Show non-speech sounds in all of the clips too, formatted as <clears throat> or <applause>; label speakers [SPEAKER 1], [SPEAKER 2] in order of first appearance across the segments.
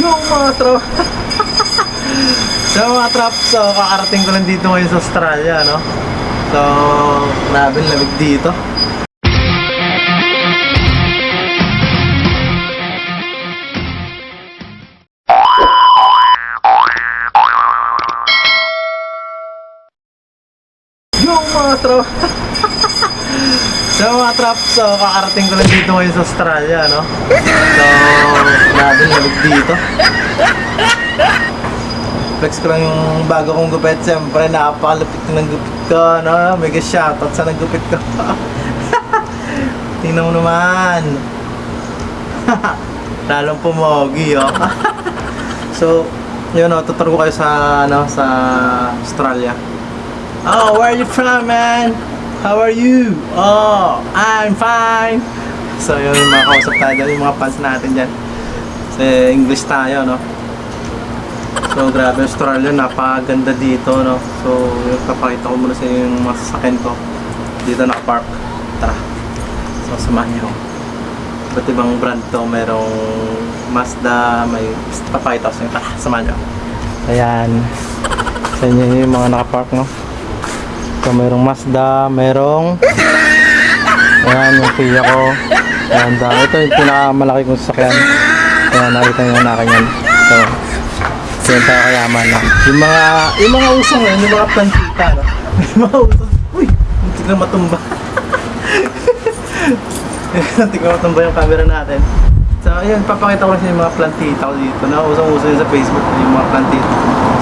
[SPEAKER 1] Yung mga trop So mga trop, so kakarating ko lang dito ngayon sa Australia, no? So, grabe ang lamig dito. Yung mga trop <laughs> So mga trop, so kakarating ko lang dito ngayon sa Australia, no? So, grabe ang lamig dito. Flex ko lang yung bago kong gupit. Siyempre, napakalupit ng gupit ko, no? Mega shoutout sa naggupit ko. <laughs> Tingnan mo naman. <laughs> Lalong pumogi, oh. <laughs> so, yun, oh, tuturo ko kayo sa, ano, sa Australia. Oh, where are you from, man? How are you? Oh, I'm fine. So, yun, yung mga kausap tayo dyan, yung mga fans natin dyan. Sa English tayo, no? So grabe Australia, napakaganda dito no. So yung papakita ko muna sa inyo yung mga sasakyan ko. Dito nakapark. Tara. So samahan niyo. Iba't ibang brand to, merong Mazda, may papakita ko sa inyo. Tara, samahan niyo. Ayan. Sa inyo yung mga nakapark no. So merong Mazda, merong Ayan yung Kia ko. Ayan, dami. Ito yung pinakamalaki kong sasakyan. Ayan, nakita nyo na akin. So, yan tayo kayaman na. Yung mga, yung mga usong ngayon, yung mga plantita, no? <laughs> Yung mga usong, uy, hindi na matumba. <laughs> Hindi na matumba yung camera natin. So, ayun, papakita ko lang sa yung mga plantita ko dito. Na usong-uso yun sa Facebook, yung mga plantita.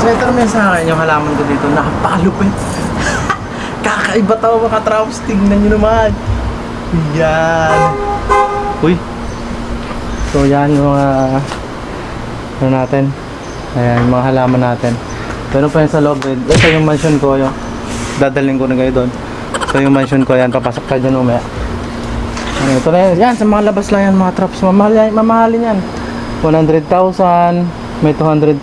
[SPEAKER 1] So, ito naman sa akin, yung halaman ko dito, napakalupit. Kakaiba tao mga traps, tingnan nyo naman. Yan. Uy. So, yan yung mga, ano natin, Ayan, mga halaman natin. Pero pa yun sa loob, eh. ito yung mansion ko, yung dadalhin ko na kayo doon. So yung mansion ko, yan, papasok tayo dyan umaya. Ano, ito na yan, yan, sa mga labas lang yan, mga traps, mamahal yan, mamahalin yan. 100,000, may 200,000.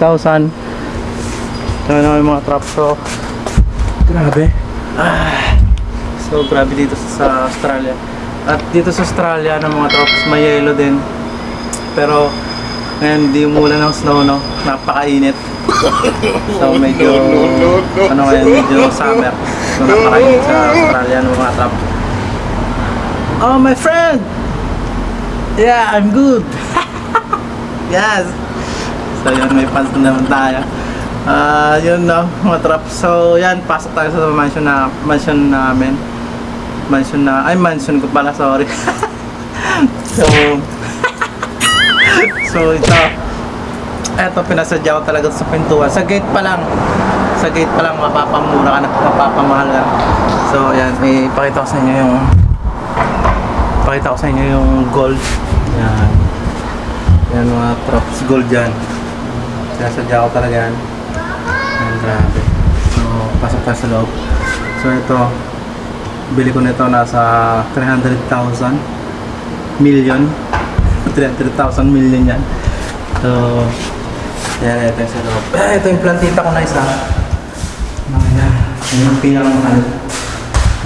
[SPEAKER 1] So ano yung mga traps ko. Grabe. Ah, so grabe dito sa, Australia. At dito sa Australia, ng mga traps, may yellow din. Pero ngayon, hindi umulan ng snow, no? Napakainit. So, <laughs> medyo, ano ngayon, medyo summer. So, napakainit sa Australia ng mga trap. Oh, my friend! Yeah, I'm good. <laughs> yes! So, yun, may fans na naman tayo. Ah, yun no, mga trap. So, yan, pasok tayo sa mansion na, mansion namin. Mansion na, ay, mansion ko pala, sorry. <laughs> so, <laughs> So ito, eto pinasadya ko talaga sa pintuan. Sa gate pa lang, sa gate pa lang mapapamura ka na, mapapamahal ka. So ayan, ipakita ko sa inyo yung pakita ko sa inyo yung gold. Yan. Yan mga props gold yan. Pinasadya ko talaga yan. Grabe. So, pasok tayo sa loob. So ito, bili ko nito nasa 300,000 million 300,000 million yan. So, yan, ito yung sa loob. <clears throat> Ah, ito yung plantita ko na isa. Mga yan. Yan yung pinakamahal.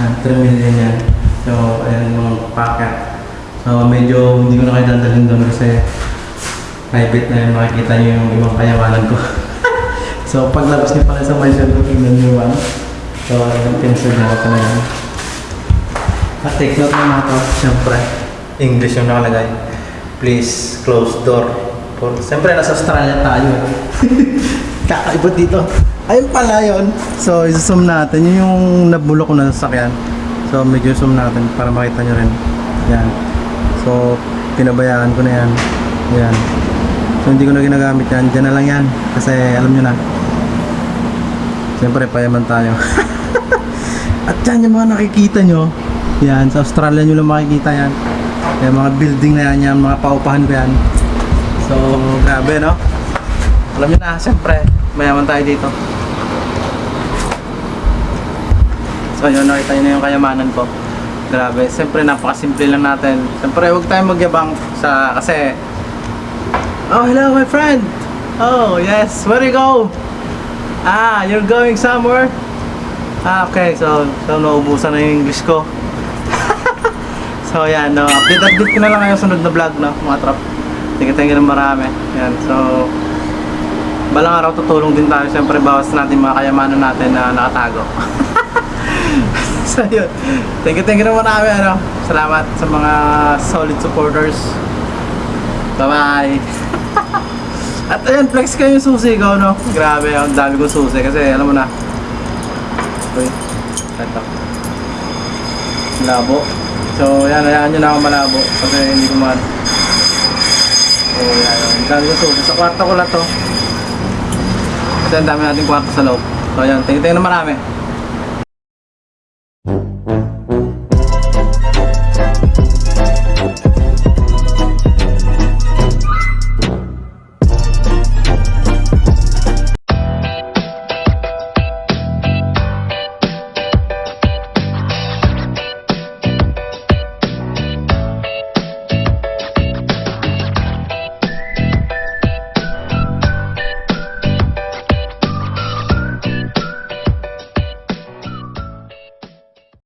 [SPEAKER 1] Ah, 3 million yan. So, ayan yung packet. So, medyo hindi ko na kayo dadalhin doon kasi private na yung makikita nyo yung ibang kayamanan ko. <laughs> so, paglabas niyo pala sa ko, tingnan yung ano. So, yung pinsan niya ko na yan. At take note naman ito, syempre. English yung nakalagay please close door. For, Siyempre, nasa Australia tayo. <laughs> Kakaiba dito. Ayun pala yun. So, isa-zoom natin. Yun yung nabulok ko na sasakyan. So, medyo zoom natin para makita nyo rin. Yan. So, pinabayaan ko na yan. Yan. So, hindi ko na ginagamit yan. Diyan na lang yan. Kasi, alam nyo na. Siyempre, payaman tayo. <laughs> At yan yung mga nakikita nyo. Yan, sa Australia nyo lang makikita yan. Yung mga building na yan, yan mga paupahan ko yan. So, grabe, no? Alam nyo na, siyempre, mayaman tayo dito. So, yun, nakita nyo na yung kayamanan ko. Grabe, siyempre, napakasimple lang natin. Siyempre, huwag tayong magyabang sa, kasi, Oh, hello, my friend! Oh, yes, where you go? Ah, you're going somewhere? Ah, okay, so, so naubusan na yung English ko. <laughs> So yan, no, update update ko na lang sa sunod na vlog no, mga trap. You ng marami. Yan, so... Balang araw tutulong din tayo. Siyempre, bawas natin mga kayamanan natin na nakatago. <laughs> so, yun. Thank you, thank you ng marami. Ano? Salamat sa mga solid supporters. Bye-bye. <laughs> At ayan, flex ko yung susi ko, no? Grabe, ang dami ko susi kasi alam mo na. Uy, ito. Labo. So, ayan, ayan nyo na ako malabo kasi hindi ko man. So, eh, ayan, ang dami ko susi. Sa kwarto ko na to. Kasi ang dami nating kwarto sa loob. So, ayan, tingin-tingin na marami. Thank you.